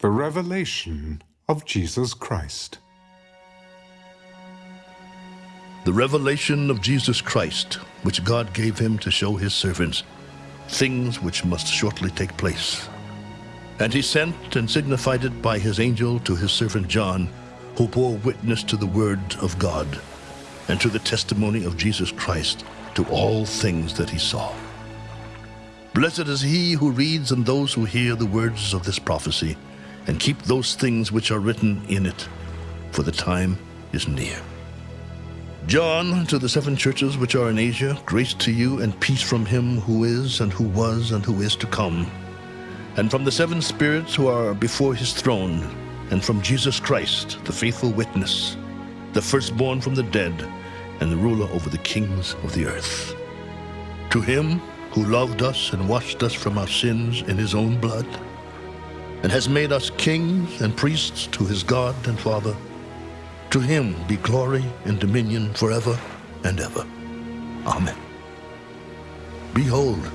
The Revelation of Jesus Christ. The revelation of Jesus Christ, which God gave him to show his servants things which must shortly take place. And he sent and signified it by his angel to his servant John, who bore witness to the word of God and to the testimony of Jesus Christ to all things that he saw. Blessed is he who reads and those who hear the words of this prophecy and keep those things which are written in it, for the time is near. John, to the seven churches which are in Asia, grace to you and peace from him who is, and who was, and who is to come, and from the seven spirits who are before his throne, and from Jesus Christ, the faithful witness, the firstborn from the dead, and the ruler over the kings of the earth. To him who loved us and washed us from our sins in his own blood, and has made us kings and priests to his God and Father, to him be glory and dominion forever and ever. Amen. Behold,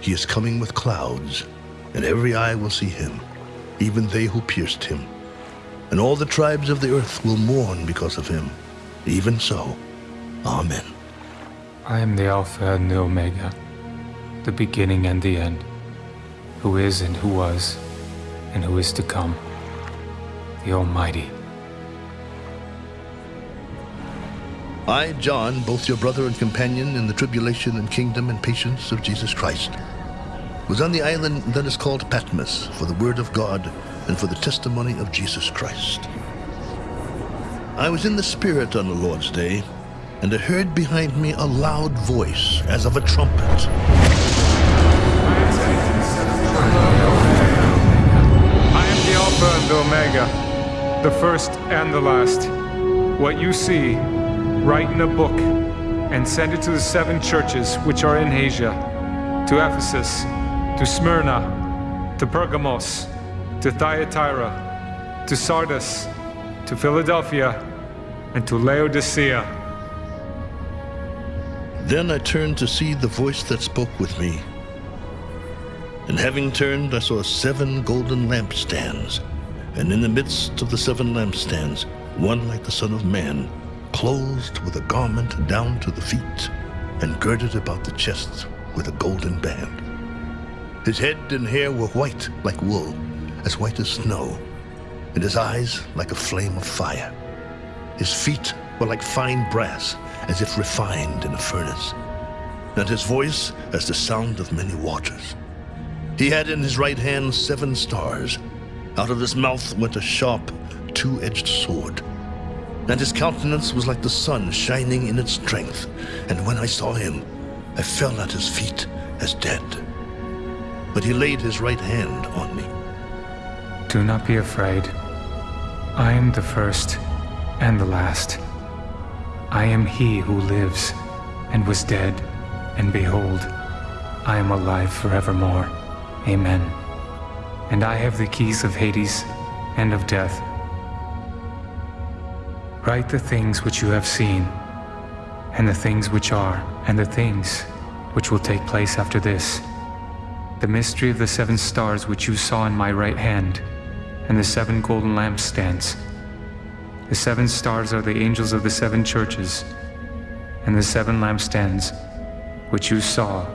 he is coming with clouds, and every eye will see him, even they who pierced him. And all the tribes of the earth will mourn because of him. Even so, Amen. I am the Alpha and the Omega, the beginning and the end, who is and who was, and who is to come, the Almighty. I, John, both your brother and companion in the tribulation and kingdom and patience of Jesus Christ, was on the island that is called Patmos for the word of God and for the testimony of Jesus Christ. I was in the Spirit on the Lord's day, and I heard behind me a loud voice as of a trumpet. The first and the last. What you see, write in a book and send it to the seven churches which are in Asia, to Ephesus, to Smyrna, to Pergamos, to Thyatira, to Sardis, to Philadelphia, and to Laodicea. Then I turned to see the voice that spoke with me. And having turned, I saw seven golden lampstands, and in the midst of the seven lampstands, one like the Son of Man, clothed with a garment down to the feet, and girded about the chest with a golden band. His head and hair were white like wool, as white as snow, and his eyes like a flame of fire. His feet were like fine brass, as if refined in a furnace, and his voice as the sound of many waters. He had in his right hand seven stars. Out of his mouth went a sharp, two-edged sword and his countenance was like the sun shining in its strength. And when I saw him, I fell at his feet as dead. But he laid his right hand on me. Do not be afraid. I am the first and the last. I am he who lives and was dead, and behold, I am alive forevermore. Amen. And I have the keys of Hades and of death. Write the things which you have seen, and the things which are, and the things which will take place after this. The mystery of the seven stars which you saw in my right hand, and the seven golden lampstands. The seven stars are the angels of the seven churches, and the seven lampstands which you saw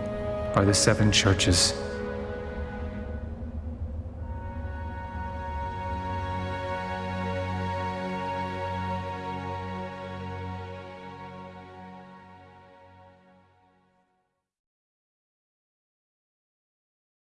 are the seven churches.